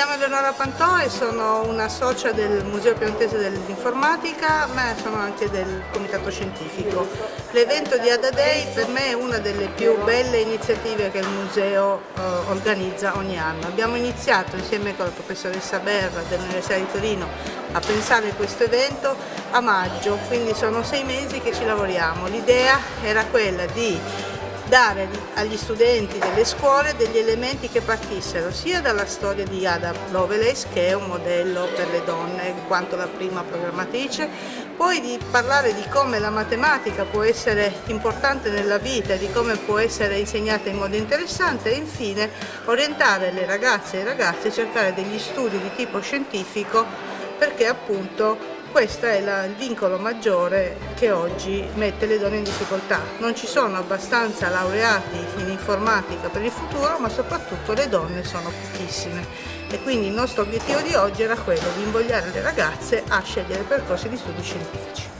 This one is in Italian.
chiamo Eleonora Pantò e sono una socia del Museo Piemontese dell'Informatica, ma sono anche del Comitato Scientifico. L'evento di Ada Day per me è una delle più belle iniziative che il museo eh, organizza ogni anno. Abbiamo iniziato insieme con la professoressa Berra dell'Università di Torino a pensare a questo evento a maggio, quindi sono sei mesi che ci lavoriamo. L'idea era quella di dare agli studenti delle scuole degli elementi che partissero sia dalla storia di Ada Lovelace, che è un modello per le donne in quanto la prima programmatrice, poi di parlare di come la matematica può essere importante nella vita, di come può essere insegnata in modo interessante e infine orientare le ragazze e i ragazzi a cercare degli studi di tipo scientifico perché appunto questo è la, il vincolo maggiore che oggi mette le donne in difficoltà. Non ci sono abbastanza laureati in informatica per il futuro, ma soprattutto le donne sono pochissime. E quindi il nostro obiettivo di oggi era quello di invogliare le ragazze a scegliere percorsi di studi scientifici.